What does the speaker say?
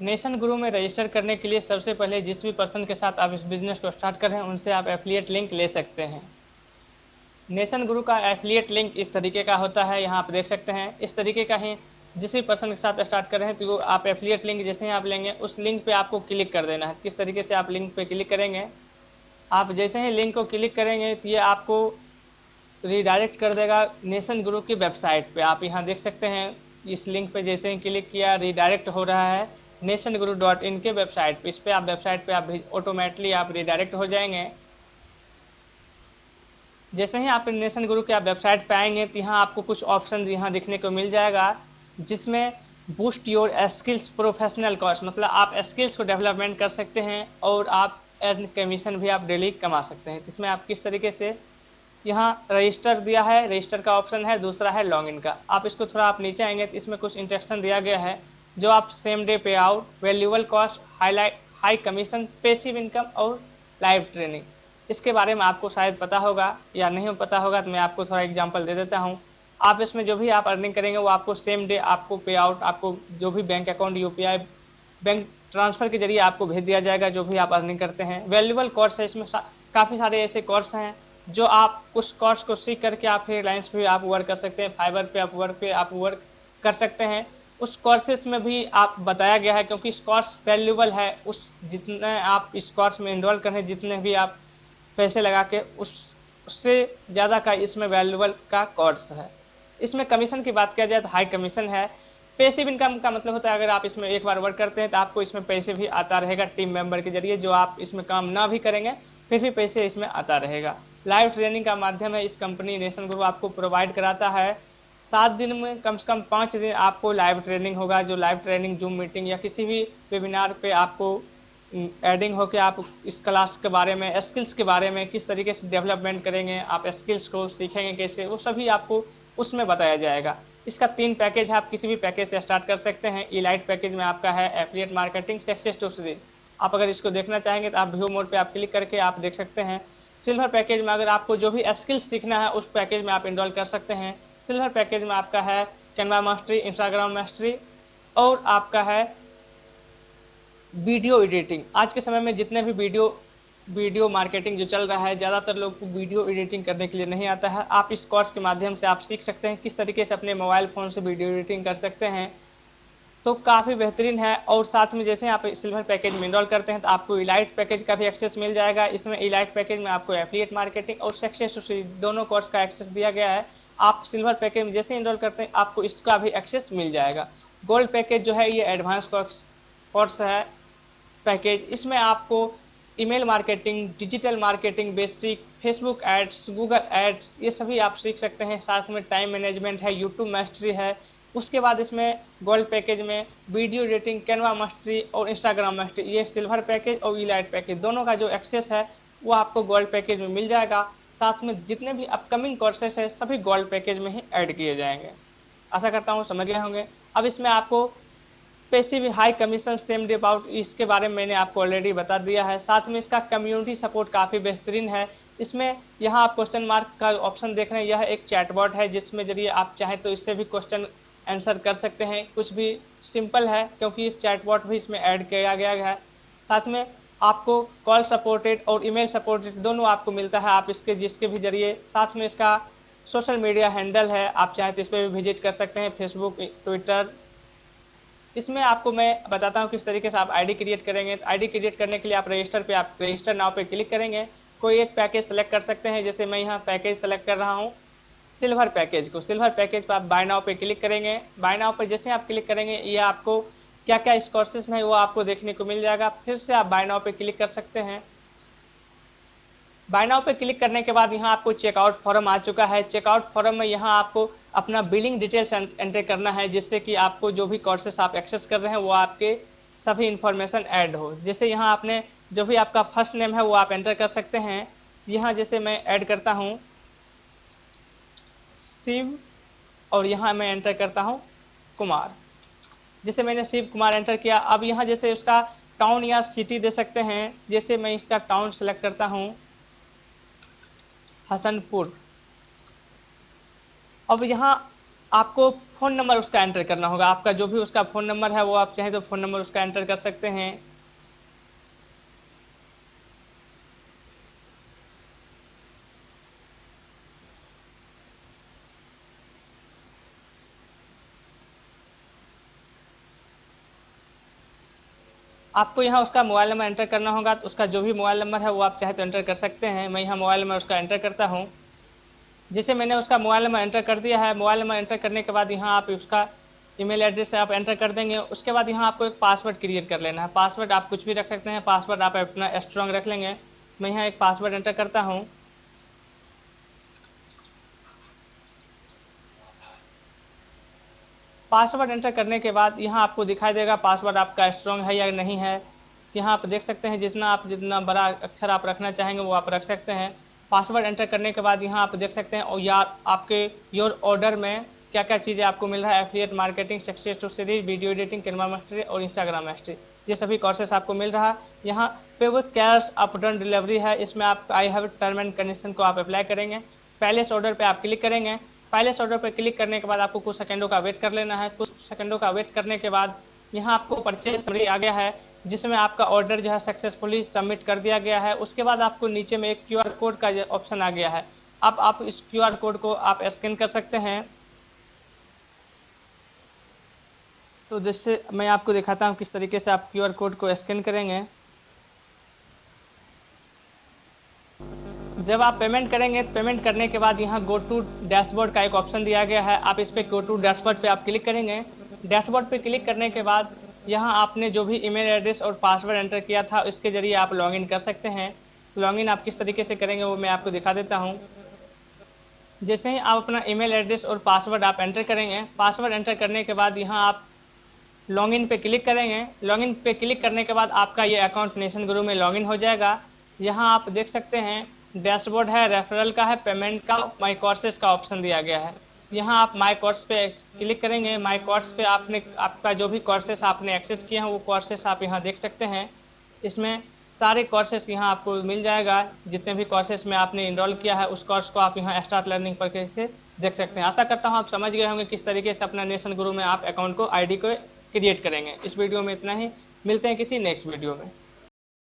Nation गुरु में register करने के लिए सबसे पहले जिस भी पर्सन के साथ आप इस बिज़नेस को स्टार्ट कर रहे हैं, उनसे आप एफिलिएट लिंक ले सकते हैं। नेशन गुरु का एफिलिएट लिंक इस तरीके का होता है, यहाँ आप देख सकते हैं। इस तरीके का ही जिस भी पर्सन के साथ स्टार्ट कर रहे हैं तो आप एफिलिएट लिंक जैसे ही आप लेंगे, उस लिंक पे आपको क्लिक कर देना है। किस तरीके से आप लिंक पे क्लिक करेंगे? आप जैसे ही लिंक को क्लिक करेंगे तो ये आपको रिडायरेक्ट कर देगा नेशन ग्रुप की वेबसाइट पे। आप यहाँ देख सकते हैं, इस लिंक पे जैसे ही क्लिक किया रिडायरेक्ट हो रहा है। नेशन गुरु डॉट इन के वेबसाइट पे, इस पर आप वेबसाइट पे आप ऑटोमेटिकली आप रिडायरेक्ट हो जाएँगे। जैसे ही आप नेशन गुरु के आप वेबसाइट पे आएँगे तो यहाँ आपको कुछ ऑप्शन यहाँ देखने को मिल जाएगा, जिसमें boost your skills professional course मतलब आप स्किल्स को डेवलपमेंट कर सकते हैं और आप अर्न कमीशन भी आप डेली कमा सकते हैं। इसमें आप किस तरीके से यहाँ रजिस्टर दिया है रजिस्टर का ऑप्शन है, दूसरा है लॉगिन का। आप इसको थोड़ा आप नीचे आएँगे तो इसमें कुछ इंस्ट्रक्शन दिया गया है जो आप same day payout valuable cost highlight high commission passive income और लाइव ट्रेनिंग इसके बारे में आपको शायद पता होगा या नहीं पता होगा तो मैं आपको थोड़ा एग्जांपल दे देता हूँ। आप इसमें जो भी आप अर्निंग करेंगे, वो आपको सेम डे आपको पे आउट आपको जो भी bank account you bank transfer के ज़रिए आपको भेज दिया जाएगा, जो भी आप अर्निंग करते हैं। वैल्यूबल कोर्स है, इसमें काफ़ी सारे ऐसे कोर्स हैं, जो आप उस कोर्स को सीख करके आप फ्रीलांस पे आप वर्क कर सकते हैं फाइबर पे आप वर्क पे आप वर्क कर सकते हैं। उस कोर्सेज में भी आप बताया गया है, क्योंकि इस कोर्स वैल्यूबल है, उस जितने आप इस कोर्स में इनरोल करें जितने भी आप पैसे लगा के, उस, उससे ज़्यादा का इसमें वैल्यूबल का कोर्स है। इसमें कमीशन की बात किया जाए तो हाई कमीशन है। पैसिव इनकम का मतलब होता है, अगर आप इसमें एक बार वर्क करते हैं तो आपको इसमें पैसे भी आता रहेगा टीम मेंबर के ज़रिए, जो आप इसमें काम ना भी करेंगे, फिर भी पैसे इसमें आता रहेगा। लाइव ट्रेनिंग का माध्यम है, इस कंपनी नेशन ग्रुप आपको प्रोवाइड कराता है। सात दिन में कम से कम पाँच दिन आपको लाइव ट्रेनिंग होगा, जो लाइव ट्रेनिंग जूम मीटिंग या किसी भी वेबिनार पे आपको एडिंग होकर आप इस क्लास के बारे में स्किल्स के बारे में किस तरीके से डेवलपमेंट करेंगे, आप स्किल्स को सीखेंगे कैसे, वो सभी आपको उसमें बताया जाएगा। इसका तीन पैकेज है, आप किसी भी पैकेज से स्टार्ट कर सकते हैं। इलाइट पैकेज में आपका है एफिलिएट मार्केटिंग सक्सेस टू आप अगर इसको देखना चाहेंगे तो आप व्यू मोड पे आप क्लिक करके आप देख सकते हैं। सिल्वर पैकेज में अगर आपको जो भी स्किल्स सीखना है, उस पैकेज में आप इनरोल कर सकते हैं। सिल्वर पैकेज में आपका है कैनवा मास्टरी इंस्टाग्राम मास्टरी और आपका है वीडियो एडिटिंग आज के समय में जितने भी वीडियो वीडियो मार्केटिंग जो चल रहा है, ज़्यादातर लोग को वीडियो एडिटिंग करने के लिए नहीं आता है। आप इस कोर्स के माध्यम से आप सीख सकते हैं, किस तरीके से अपने मोबाइल फ़ोन से वीडियो एडिटिंग कर सकते हैं। तो काफ़ी बेहतरीन है और साथ में जैसे आप सिल्वर पैकेज में इनरोल करते हैं तो आपको इलाइट पैकेज का भी एक्सेस मिल जाएगा। इसमें इलाइट पैकेज में आपको एफिलिएट मार्केटिंग और सक्सेस टू दोनों कोर्स का एक्सेस दिया गया है। आप सिल्वर पैकेज में जैसे इनरोल करते हैं, आपको इसका भी एक्सेस मिल जाएगा। गोल्ड पैकेज जो है, ये एडवांस कोर्स है पैकेज इसमें आपको email marketing digital marketing basic Facebook ads Google ads ये सभी आप सीख सकते हैं। साथ में टाइम मैनेजमेंट है यूट्यूब मास्टरी है उसके बाद इसमें गोल्ड पैकेज में वीडियो एडिटिंग कैनवा मास्टरी और इंस्टाग्राम मास्टरी ये सिल्वर पैकेज और ईलाइट पैकेज दोनों का जो एक्सेस है, वो आपको गोल्ड पैकेज में मिल जाएगा। साथ में जितने भी अपकमिंग कोर्सेस है, सभी गोल्ड पैकेज में ही ऐड किए जाएँगे। आशा करता हूँ समझ गए होंगे। अब इसमें आपको passive high commission same day about इसके बारे में मैंने आपको ऑलरेडी बता दिया है। साथ में इसका कम्युनिटी सपोर्ट काफ़ी बेहतरीन है। इसमें यहाँ आप क्वेश्चन मार्क का ऑप्शन देख रहे हैं। यह एक चैटबॉट है, जिसमें ज़रिए आप चाहें तो इससे भी क्वेश्चन आंसर कर सकते हैं। कुछ भी सिंपल है, क्योंकि इस चैटबॉट भी इसमें ऐड किया गया है। साथ में आपको कॉल सपोर्टेड और ईमेल सपोर्टेड दोनों आपको मिलता है। आप इसके, जिसके भी ज़रिए, साथ में इसका सोशल मीडिया हैंडल है। आप चाहें तो इस पर भी विज़िट कर सकते हैं फेसबुक ट्विटर इसमें आपको मैं बताता हूँ किस तरीके से आप आईडी क्रिएट करेंगे। आईडी क्रिएट करने के लिए आप रजिस्टर पे, आप रजिस्टर नाव पे क्लिक करेंगे। कोई एक पैकेज सेलेक्ट कर सकते हैं, जैसे मैं यहाँ पैकेज सेलेक्ट कर रहा हूँ। सिल्वर पैकेज को। सिल्वर पैकेज पर आप बाय नाव पे क्लिक करेंगे। बाय नाव पर जैसे आप क्लिक करेंगे, ये आपको क्या क्या इस कोर्सेज में वो आपको देखने को मिल जाएगा। फिर से आप बाय नाव पे क्लिक कर सकते हैं। बाय नाउ पे क्लिक करने के बाद यहाँ आपको चेकआउट फॉर्म आ चुका है। चेकआउट फॉर्म में यहाँ आपको अपना बिलिंग डिटेल्स एंटर करना है, जिससे कि आपको जो भी कोर्सेस आप एक्सेस कर रहे हैं, वो आपके सभी इन्फॉर्मेशन ऐड हो। जैसे यहाँ आपने जो भी आपका फ़र्स्ट नेम है, वो आप एंटर कर सकते हैं। यहाँ जैसे मैं ऐड करता हूँ शिव और यहाँ मैं एंटर करता हूँ, कुमार। जैसे मैंने शिव, कुमार एंटर किया, अब यहाँ जैसे उसका टाउन या सिटी दे सकते हैं, जैसे मैं इसका टाउन सेलेक्ट करता हूँ, हसनपुर। अब यहाँ आपको फ़ोन नंबर उसका एंटर करना होगा, आपका जो भी उसका फ़ोन नंबर है वो आप चाहें तो फ़ोन नंबर उसका एंटर कर सकते हैं। आपको यहाँ उसका मोबाइल नंबर एंटर करना होगा तो उसका जो भी मोबाइल नंबर है वो आप चाहे तो एंटर कर सकते हैं। मैं यहाँ मोबाइल नंबर उसका एंटर करता हूँ। जैसे मैंने उसका मोबाइल नंबर एंटर कर दिया है, मोबाइल नंबर एंटर करने के बाद यहाँ आप उसका ईमेल एड्रेस आप एंटर कर देंगे। उसके बाद यहाँ आपको एक पासवर्ड क्रिएट कर लेना है। पासवर्ड आप कुछ भी रख सकते हैं, पासवर्ड आप अपना स्ट्रॉन्ग रख लेंगे। मैं यहाँ एक पासवर्ड एंटर करता हूँ। पासवर्ड एंटर करने के बाद यहाँ आपको दिखाई देगा पासवर्ड आपका स्ट्रॉन्ग है या नहीं है। यहाँ आप देख सकते हैं जितना आप, जितना बड़ा अक्षर आप रखना चाहेंगे वो आप रख सकते हैं। पासवर्ड एंटर करने के बाद यहाँ आप देख सकते हैं, और या आपके योर ऑर्डर में क्या क्या चीज़ें आपको मिल रहा है affiliate marketing success two series video editing Canva mastery और इंस्टाग्राम मास्टरी ये सभी कोर्सेस आपको मिल रहा। है यहाँ पे वो कैश अप डन डिलीवरी है। इसमें आप I have term and condition को आप अप्लाई करेंगे। पहले इस ऑर्डर पर आप क्लिक करेंगे। पहले ऑर्डर पर क्लिक करने के बाद आपको कुछ सेकंडों का वेट कर लेना है। कुछ सेकंडों का वेट करने के बाद यहाँ आपको परचेज समरी आ गया है, जिसमें आपका ऑर्डर जो है सक्सेसफुली सबमिट कर दिया गया है। उसके बाद आपको नीचे में एक क्यूआर कोड का ऑप्शन आ गया है। अब आप इस क्यूआर कोड को आप स्कैन कर सकते हैं। तो जिससे मैं आपको दिखाता हूँ किस तरीके से आप क्यूआर कोड को स्कैन करेंगे। जब आप पेमेंट करेंगे पेमेंट करने के बाद यहाँ गो टू डैशबोर्ड का एक ऑप्शन दिया गया है। आप इस पर गो टू डैशबोर्ड पे आप क्लिक करेंगे। डैशबोर्ड पे क्लिक करने के बाद यहाँ आपने जो भी ईमेल एड्रेस और पासवर्ड एंटर किया था इसके ज़रिए आप लॉगिन कर सकते हैं। लॉगिन आप किस तरीके से करेंगे, वो मैं आपको दिखा देता हूँ। जैसे ही आप अपना ईमेल एड्रेस और पासवर्ड आप एंटर करेंगे पासवर्ड एंटर करने के बाद यहाँ आप लॉगिन पे क्लिक करेंगे। लॉगिन पे क्लिक करने के बाद आपका ये अकाउंट नेशन गुरु में लॉगिन हो जाएगा। यहाँ आप देख सकते हैं डैशबोर्ड है, रेफरल का है, पेमेंट का माई कोर्सेज का ऑप्शन दिया गया है। यहाँ आप माई कोर्स पे क्लिक करेंगे माई कोर्स पे आपने, आपका जो भी कोर्सेस आपने एक्सेस किया है, वो कोर्सेस आप यहाँ देख सकते हैं। इसमें सारे कोर्सेस यहाँ आपको मिल जाएगा। जितने भी कोर्सेस में आपने इनरोल किया है, उस कोर्स को आप यहाँ स्टार्ट लर्निंग पर के देख सकते हैं। आशा करता हूँ आप समझ गए होंगे किस तरीके से अपना नेशन गुरु में आप अकाउंट को, आईडी को क्रिएट करेंगे। इस वीडियो में इतना ही। मिलते हैं किसी नेक्स्ट वीडियो में।